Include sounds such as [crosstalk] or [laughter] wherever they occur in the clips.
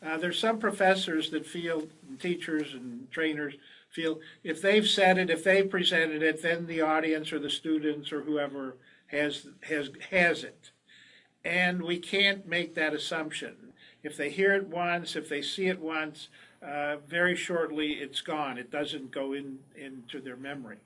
there's some professors that feel, teachers and trainers feel, if they've said it, if they've presented it, then the audience or the students or whoever has, has, has it. And we can't make that assumption. If they hear it once, if they see it once, uh, very shortly it's gone. It doesn't go in, into their memory.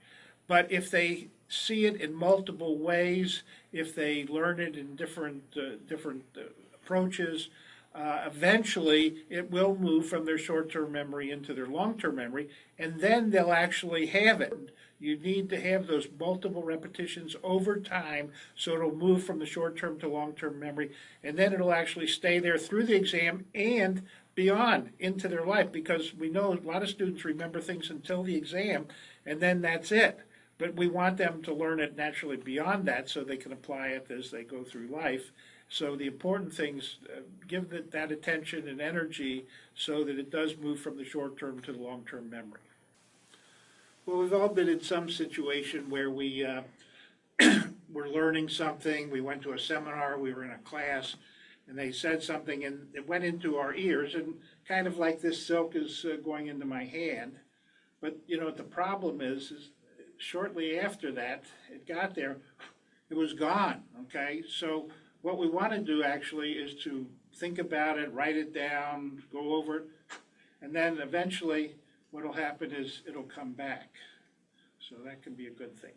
But if they see it in multiple ways, if they learn it in different, uh, different uh, approaches, uh, eventually it will move from their short-term memory into their long-term memory, and then they'll actually have it. You need to have those multiple repetitions over time so it'll move from the short-term to long-term memory, and then it'll actually stay there through the exam and beyond into their life because we know a lot of students remember things until the exam and then that's it. But we want them to learn it naturally beyond that so they can apply it as they go through life. So the important things, uh, give that, that attention and energy so that it does move from the short term to the long term memory. Well, we've all been in some situation where we uh, [clears throat] were learning something, we went to a seminar, we were in a class, and they said something and it went into our ears and kind of like this silk is uh, going into my hand. But, you know, the problem is, is shortly after that, it got there, it was gone, okay? So what we want to do actually is to think about it, write it down, go over it, and then eventually what'll happen is it'll come back. So that can be a good thing.